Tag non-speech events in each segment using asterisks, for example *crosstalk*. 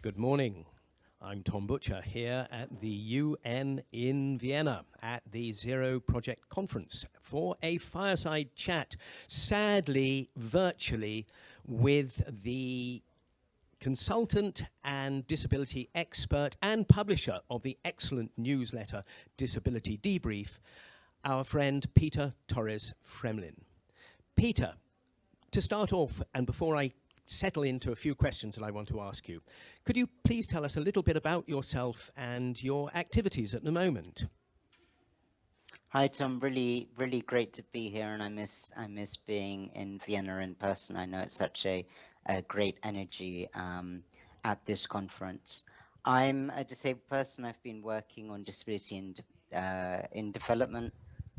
Good morning. I'm Tom Butcher here at the UN in Vienna at the Zero Project Conference for a fireside chat, sadly virtually, with the consultant and disability expert and publisher of the excellent newsletter Disability Debrief, our friend Peter Torres Fremlin. Peter, to start off, and before I settle into a few questions that I want to ask you, could you please tell us a little bit about yourself and your activities at the moment? Hi Tom, really, really great to be here, and I miss, I miss being in Vienna in person. I know it's such a, a great energy um, at this conference. I'm a disabled person. I've been working on disability uh, in development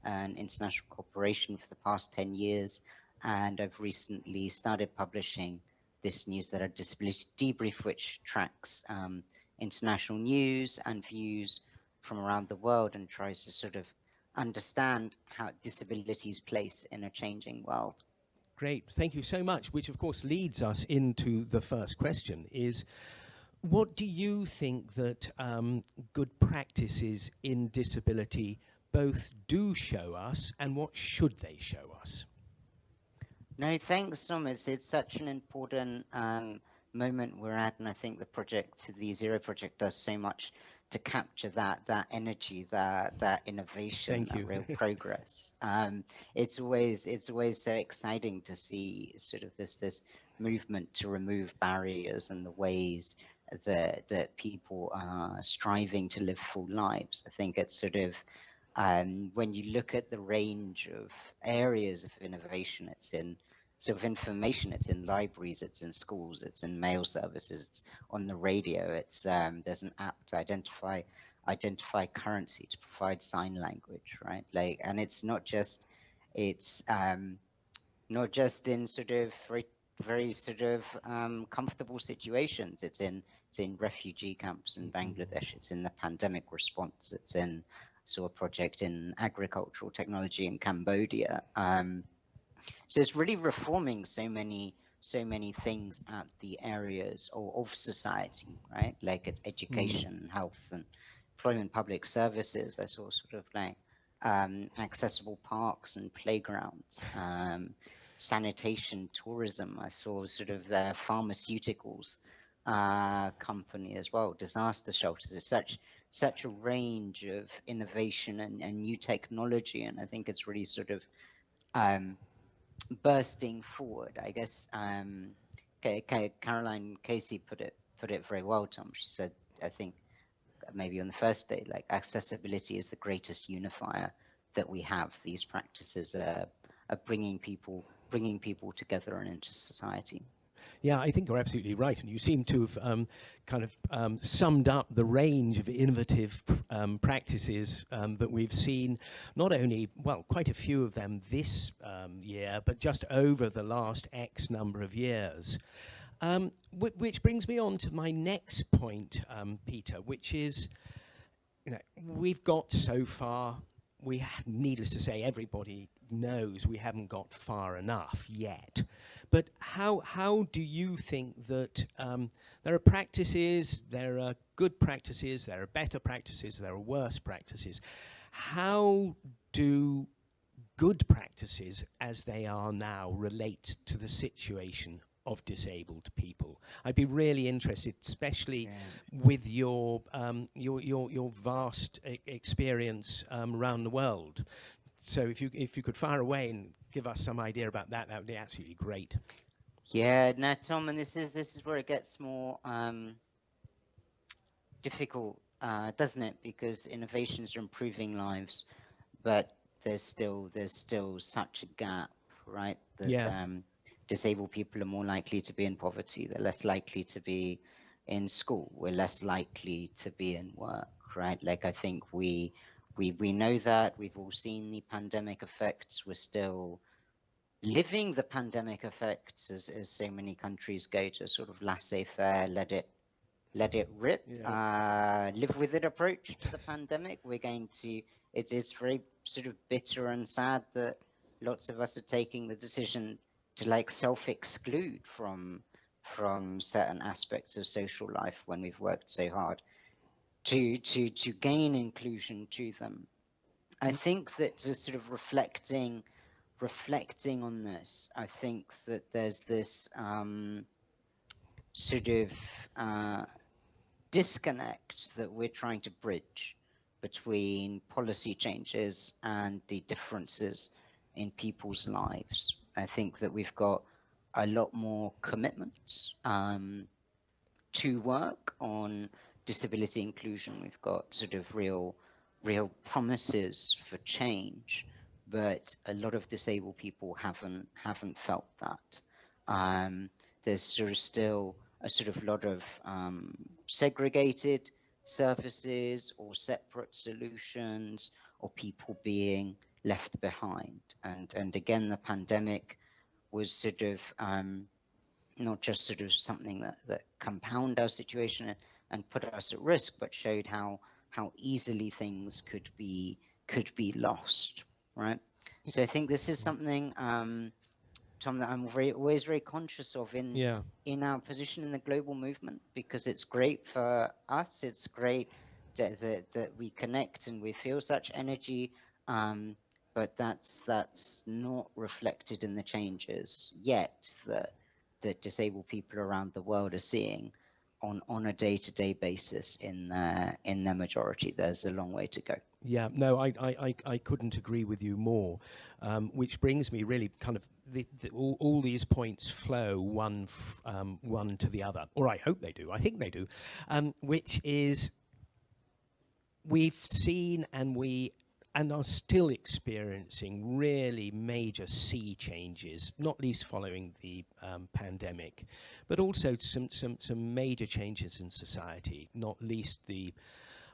and international cooperation for the past 10 years, and I've recently started publishing this news that newsletter, Disability Debrief, which tracks um, international news and views from around the world and tries to sort of understand how disability's place in a changing world. Great, thank you so much, which of course leads us into the first question is, what do you think that um, good practices in disability both do show us and what should they show us? No, thanks, Thomas. It's such an important um, moment we're at, and I think the project, the Zero Project, does so much to capture that that energy, that that innovation, Thank that real *laughs* progress. Um, it's always it's always so exciting to see sort of this this movement to remove barriers and the ways that that people are striving to live full lives. I think it's sort of um, when you look at the range of areas of innovation it's in sort of information. It's in libraries, it's in schools, it's in mail services, it's on the radio. It's um, there's an app to identify identify currency to provide sign language, right? Like, and it's not just it's um, not just in sort of very very sort of um, comfortable situations. It's in it's in refugee camps in Bangladesh. It's in the pandemic response. It's in saw a project in agricultural technology in Cambodia. Um, so it's really reforming so many so many things at the areas of, of society, right? Like it's education, mm. health, and employment, public services. I saw sort of like um, accessible parks and playgrounds, um, sanitation, tourism. I saw sort of uh, pharmaceuticals uh, company as well, disaster shelters. It's such such a range of innovation and, and new technology, and I think it's really sort of um, bursting forward. I guess um, Caroline Casey put it put it very well, Tom. She said, I think maybe on the first day, like accessibility is the greatest unifier that we have. These practices are, are bringing people bringing people together and into society. Yeah, I think you're absolutely right. And you seem to have um, kind of um, summed up the range of innovative um, practices um, that we've seen, not only, well, quite a few of them this um, year, but just over the last X number of years. Um, which brings me on to my next point, Peter, which is, you know, we've got so far, we, needless to say, everybody knows we haven't got far enough yet. But how, how do you think that um, there are practices, there are good practices, there are better practices, there are worse practices. How do good practices as they are now relate to the situation of disabled people. I'd be really interested, especially yeah. with your, um, your, your, your vast e experience um, around the world. So if you, if you could fire away and give us some idea about that, that would be absolutely great. Yeah, no, Tom, and this is this is where it gets more um, difficult, uh, doesn't it? Because innovations are improving lives, but there's still there's still such a gap, right? That yeah. um, disabled people are more likely to be in poverty. They're less likely to be in school. We're less likely to be in work, right? Like I think we we we know that we've all seen the pandemic effects. We're still living the pandemic effects as, as so many countries go to sort of laissez-faire, let it let it rip, yeah. uh, live with it approach to the *laughs* pandemic. We're going to it's it's very sort of bitter and sad that lots of us are taking the decision to like self-exclude from from certain aspects of social life when we've worked so hard to to to gain inclusion to them. I think that just sort of reflecting reflecting on this, I think that there's this um, sort of uh, disconnect that we're trying to bridge between policy changes and the differences in people's lives. I think that we've got a lot more commitments um, to work on disability inclusion. We've got sort of real, real promises for change, but a lot of disabled people haven't haven't felt that. Um, there's sort of still a sort of lot of um, segregated services or separate solutions or people being left behind. And and again, the pandemic was sort of um, not just sort of something that that compound our situation and put us at risk, but showed how how easily things could be could be lost, right? So I think this is something, um, Tom, that I'm very always very conscious of in yeah. in our position in the global movement because it's great for us. It's great that that, that we connect and we feel such energy. Um, but that's that's not reflected in the changes yet that that disabled people around the world are seeing on on a day-to-day basis in their in their majority. There's a long way to go. Yeah no i i i couldn't agree with you more. Um, which brings me really kind of the, the, all, all, these points flow one um, one to the other. Or i hope they do. I think they do. Um, which is we've seen and we and are still experiencing really major sea changes, not least following the um, pandemic, but also some, some, some major changes in society, not least the,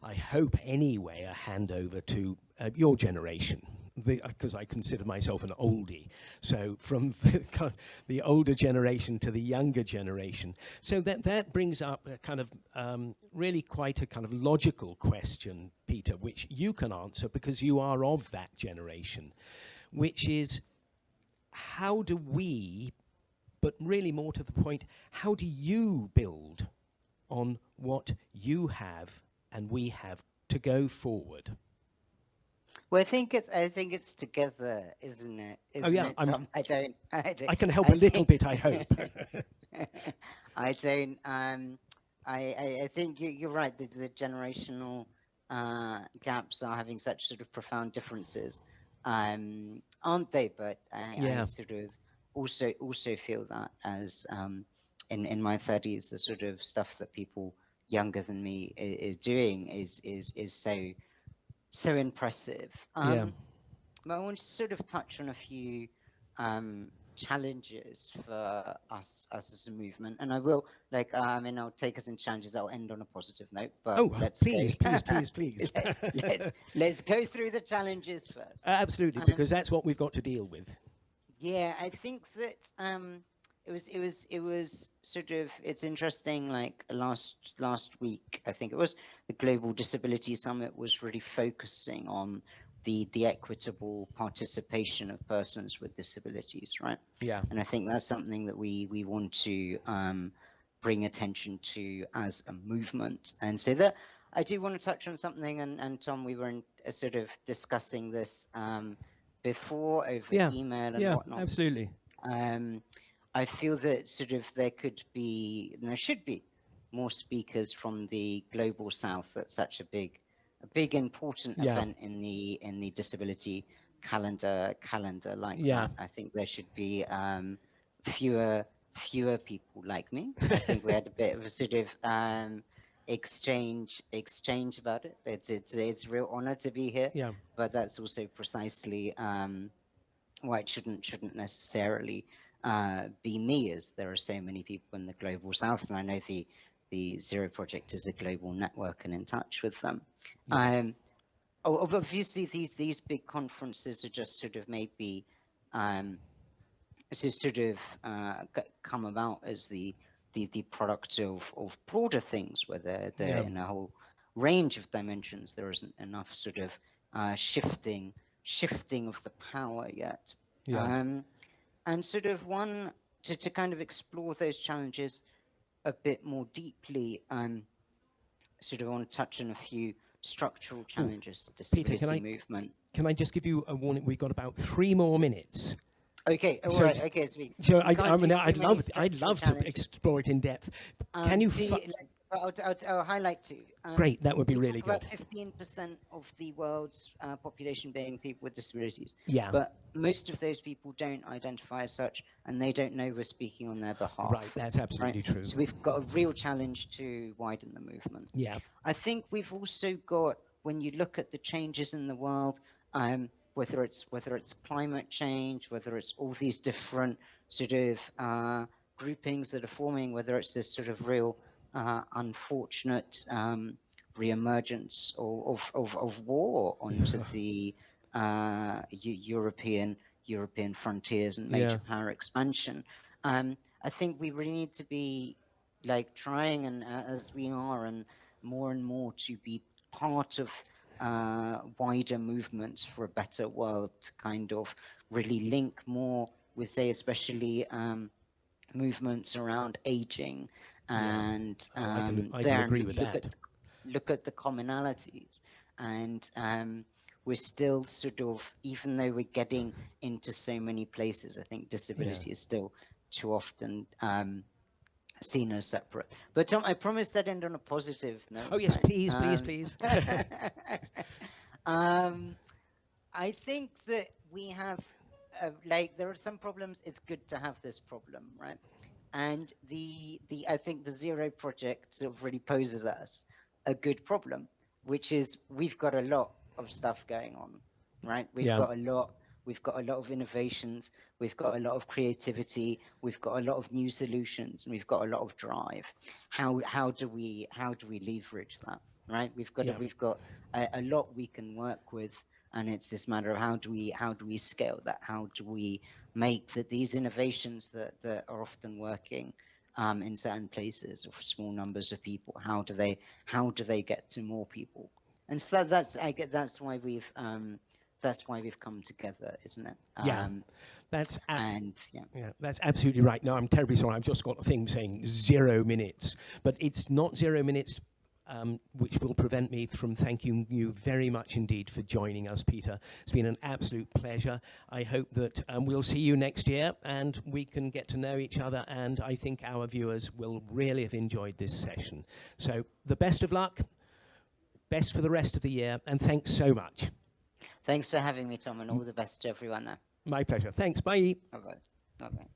I hope anyway, a handover to uh, your generation, because I consider myself an oldie. So from *laughs* the, the, older generation to the younger generation. So that, that brings up a kind of um, really quite a kind of logical question, Peter, which you can answer because you are of that generation, which is how do we, but really more to the point, how do you build on what you have and we have to go forward? Well, I think it's I think it's together, isn't it? Oh, isn't oh yeah, it, Tom? I don't, I don't. I can help I a little bit, I hope. *laughs* I don't. Um, I, I, I think you, are right. The, the generational uh, gaps are having such sort of profound differences, um, aren't they? But I, yeah. I, sort of also also feel that as um, in in my thirties, the sort of stuff that people younger than me is, is doing is is is so so impressive. Um, yeah. But I want to sort of touch on a few um, challenges for us, us as a movement, and I will like I mean I'll take us in challenges. I'll end on a positive note. But oh, let's please, please, please, *laughs* please. Let, let's *laughs* let's go through the challenges first. Uh, absolutely, um, because that's what we've got to deal with. Yeah, I think that um, it was it was it was sort of it's interesting like last last week i think it was the global disability summit was really focusing on the the equitable participation of persons with disabilities right? Yeah. And i think that's something that we we want to um, bring attention to as a movement. And so that i do want to touch on something and and tom we were in, uh, sort of discussing this um, before over yeah. email and yeah, whatnot. absolutely. Um, I feel that sort of there could be, and there should be, more speakers from the global south. That's such a big, a big important yeah. event in the in the disability calendar calendar like yeah. that. I think there should be um, fewer fewer people like me. I think we had a bit of a sort of um, exchange exchange about it. It's it's it's a real honor to be here. Yeah. But that's also precisely um, why it shouldn't shouldn't necessarily uh, be me as there are so many people in the global south and I know the the Zero Project is a global network and in touch with them. Yeah. Um, obviously these these big conferences are just sort of maybe um, to sort of uh, come about as the the, the product of, of broader things where they're, they're yeah. in a whole range of dimensions. There isn't enough sort of uh, shifting shifting of the power yet. Yeah. Um, and sort of one to, to kind of explore those challenges a bit more deeply, um, sort of want to touch on a few structural challenges to Peter, can I- movement. Can I just give you a warning? We've got about three more minutes. Okay, all So right, okay, so So I, I mean i'd love, I'd love to explore it in depth. Um, Can you? do fu- like, I'll, I'll, I'll highlight two. Um, Great, that would be really good. About 15% of the world's uh, population being people with disabilities, Yeah. but most of those people don't identify as such, and they don't know we're speaking on their behalf. Right, that's absolutely true. So we've got a real challenge to widen the movement. Yeah, I think we've also got when you look at the changes in the world, um, whether it's whether it's climate change, whether it's all these different sort of uh, groupings that are forming, whether it's this sort of real uh, unfortunate um, reemergence of, of, of, of war onto the uh, European European frontiers and major power expansion. Um, I think we really need to be like trying and uh, as we are and more and more to be part of uh, wider movements for a better world to kind of really link more with say especially um, movements around aging Yeah. and Oh, I can- um, I can there agree with look that. At, look at the commonalities and um, we're still sort of even though we're getting into so many places i think disability is still too often um, seen as separate but tom i promised that end on a positive note Oh yes, please, please, Um, please. *laughs* um, I think that we have, uh, like, there are some problems. It's good to have this problem, right? And the the I think the zero project sort of really poses us a good problem, which is we've got a lot of stuff going on, right? We've Yeah. got a lot. We've got a lot of innovations. We've got a lot of creativity. We've got a lot of new solutions, and we've got a lot of drive. How how do we how do we leverage that? Right? We've got Yeah. a, we've got a, a lot we can work with, and it's this matter of how do we how do we scale that? How do we make that these innovations that that are often working um, in certain places or for small numbers of people? How do they how do they get to more people? And so that, that's I get that's why we've um, that's why we've come together, isn't it? Yeah. Um, That's and yeah. yeah, that's absolutely right. No, I'm terribly sorry. I've just got a thing saying zero minutes, but it's not zero minutes, um, which will prevent me from thanking you very much indeed for joining us, Peter. It's been an absolute pleasure. I hope that um, we'll see you next year and we can get to know each other. And I think our viewers will really have enjoyed this session. So the best of luck, best for the rest of the year, and thanks so much. Thanks for having me, Tom, and all the best to everyone there. My pleasure. Thanks. Bye. Bye bye. Bye bye.